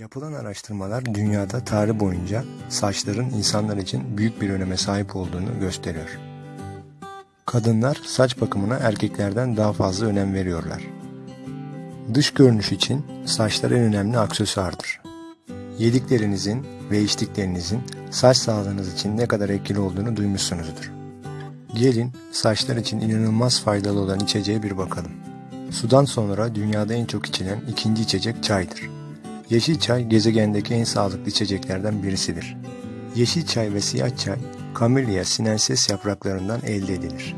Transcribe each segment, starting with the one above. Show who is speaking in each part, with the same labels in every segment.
Speaker 1: Yapılan araştırmalar dünyada tarih boyunca saçların insanlar için büyük bir öneme sahip olduğunu gösteriyor. Kadınlar saç bakımına erkeklerden daha fazla önem veriyorlar. Dış görünüş için saçlar en önemli aksesuardır. Yediklerinizin ve içtiklerinizin saç sağlığınız için ne kadar etkili olduğunu duymuşsunuzdur. Gelin saçlar için inanılmaz faydalı olan içeceğe bir bakalım. Sudan sonra dünyada en çok içilen ikinci içecek çaydır. Yeşil çay gezegendeki en sağlıklı içeceklerden birisidir. Yeşil çay ve siyah çay Camellia sinensis yapraklarından elde edilir.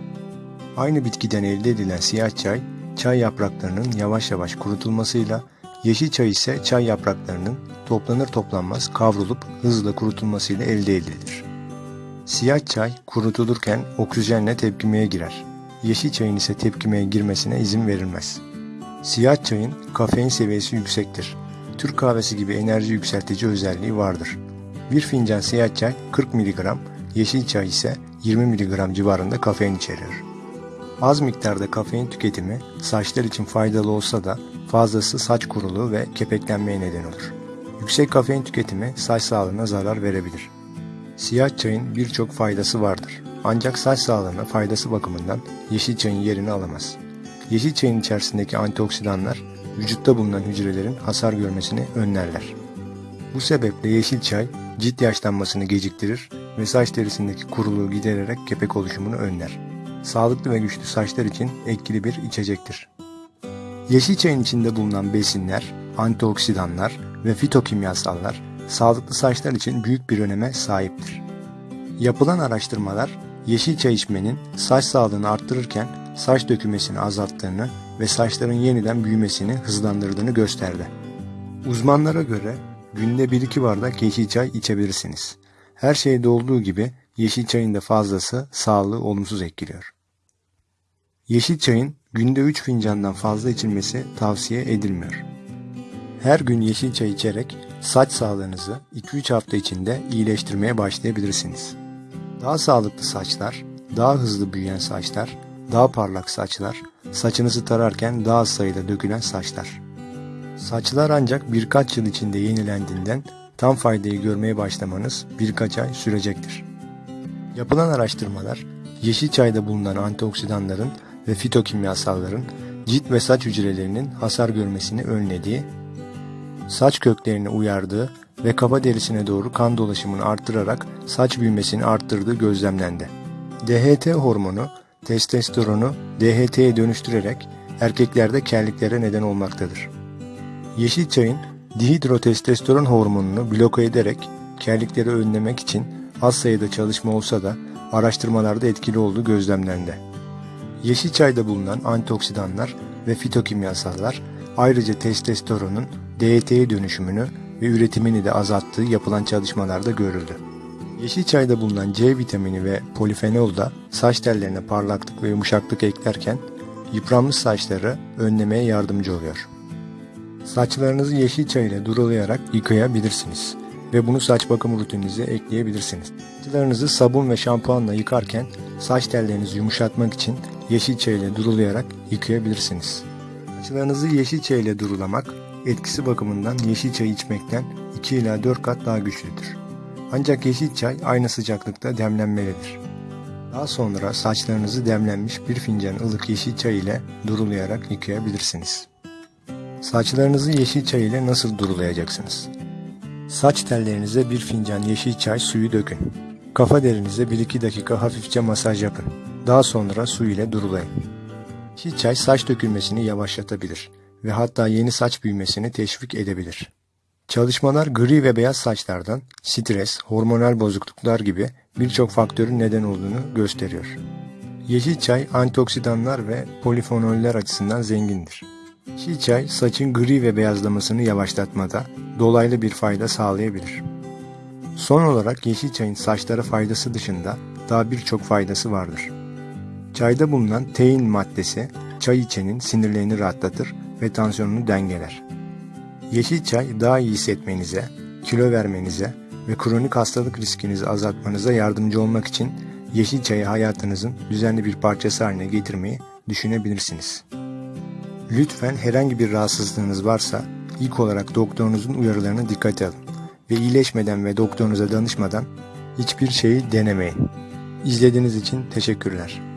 Speaker 1: Aynı bitkiden elde edilen siyah çay, çay yapraklarının yavaş yavaş kurutulmasıyla, yeşil çay ise çay yapraklarının toplanır toplanmaz kavrulup hızla kurutulmasıyla elde edilir. Siyah çay kurutulurken oksijenle tepkimeye girer. Yeşil çayın ise tepkimeye girmesine izin verilmez. Siyah çayın kafein seviyesi yüksektir. Türk kahvesi gibi enerji yükseltici özelliği vardır. Bir fincan siyah çay 40 mg, yeşil çay ise 20 mg civarında kafein içerir. Az miktarda kafein tüketimi saçlar için faydalı olsa da fazlası saç kuruluğu ve kepeklenmeye neden olur. Yüksek kafein tüketimi saç sağlığına zarar verebilir. Siyah çayın birçok faydası vardır. Ancak saç sağlığına faydası bakımından yeşil çayın yerini alamaz. Yeşil çayın içerisindeki antioksidanlar vücutta bulunan hücrelerin hasar görmesini önlerler. Bu sebeple yeşil çay cilt yaşlanmasını geciktirir ve saç derisindeki kuruluğu gidererek kepek oluşumunu önler. Sağlıklı ve güçlü saçlar için etkili bir içecektir. Yeşil çayın içinde bulunan besinler, antioksidanlar ve fitokimyasallar sağlıklı saçlar için büyük bir öneme sahiptir. Yapılan araştırmalar yeşil çay içmenin saç sağlığını arttırırken saç dökülmesini azalttığını ve saçların yeniden büyümesini hızlandırdığını gösterdi. Uzmanlara göre günde 1-2 bardak yeşil çay içebilirsiniz. Her şeyde olduğu gibi yeşil çayın da fazlası sağlığı olumsuz etkiliyor. Yeşil çayın günde 3 fincandan fazla içilmesi tavsiye edilmiyor. Her gün yeşil çay içerek saç sağlığınızı 2-3 hafta içinde iyileştirmeye başlayabilirsiniz. Daha sağlıklı saçlar, daha hızlı büyüyen saçlar, daha parlak saçlar, saçınızı tararken daha sayıda dökülen saçlar. Saçlar ancak birkaç yıl içinde yenilendiğinden tam faydayı görmeye başlamanız birkaç ay sürecektir. Yapılan araştırmalar, yeşil çayda bulunan antioksidanların ve fitokimyasalların cilt ve saç hücrelerinin hasar görmesini önlediği, saç köklerini uyardığı ve kafa derisine doğru kan dolaşımını arttırarak saç büyümesini arttırdığı gözlemlendi. DHT hormonu testosteronu DHT'ye dönüştürerek erkeklerde kelliklere neden olmaktadır. Yeşil çayın dihidrotestosteron hormonunu bloke ederek kellikleri önlemek için az sayıda çalışma olsa da araştırmalarda etkili olduğu gözlemlendi. Yeşil çayda bulunan antioksidanlar ve fitokimyasallar ayrıca testosteronun DHT'ye dönüşümünü ve üretimini de azalttığı yapılan çalışmalarda görüldü. Yeşil çayda bulunan C vitamini ve polifenol da saç tellerine parlaklık ve yumuşaklık eklerken yıpranmış saçları önlemeye yardımcı oluyor. Saçlarınızı yeşil çay ile durulayarak yıkayabilirsiniz ve bunu saç bakım rutininize ekleyebilirsiniz. Saçlarınızı sabun ve şampuanla yıkarken saç tellerinizi yumuşatmak için yeşil çay ile durulayarak yıkayabilirsiniz. Saçlarınızı yeşil çay ile durulamak etkisi bakımından yeşil çay içmekten 2 ila 4 kat daha güçlüdür. Ancak yeşil çay aynı sıcaklıkta demlenmelidir. Daha sonra saçlarınızı demlenmiş bir fincan ılık yeşil çay ile durulayarak yıkayabilirsiniz. Saçlarınızı yeşil çay ile nasıl durulayacaksınız? Saç tellerinize bir fincan yeşil çay suyu dökün. Kafa derinize 1-2 dakika hafifçe masaj yapın. Daha sonra su ile durulayın. Yeşil çay saç dökülmesini yavaşlatabilir ve hatta yeni saç büyümesini teşvik edebilir. Çalışmalar gri ve beyaz saçlardan stres, hormonal bozukluklar gibi birçok faktörün neden olduğunu gösteriyor. Yeşil çay antioksidanlar ve polifenoller açısından zengindir. Yeşil çay saçın gri ve beyazlamasını yavaşlatmada dolaylı bir fayda sağlayabilir. Son olarak yeşil çayın saçlara faydası dışında daha birçok faydası vardır. Çayda bulunan tein maddesi çay içenin sinirlerini rahatlatır ve tansiyonunu dengeler. Yeşil çay daha iyi hissetmenize, kilo vermenize ve kronik hastalık riskinizi azaltmanıza yardımcı olmak için yeşil çayı hayatınızın düzenli bir parçası haline getirmeyi düşünebilirsiniz. Lütfen herhangi bir rahatsızlığınız varsa ilk olarak doktorunuzun uyarılarını dikkate alın ve iyileşmeden ve doktorunuza danışmadan hiçbir şeyi denemeyin. İzlediğiniz için teşekkürler.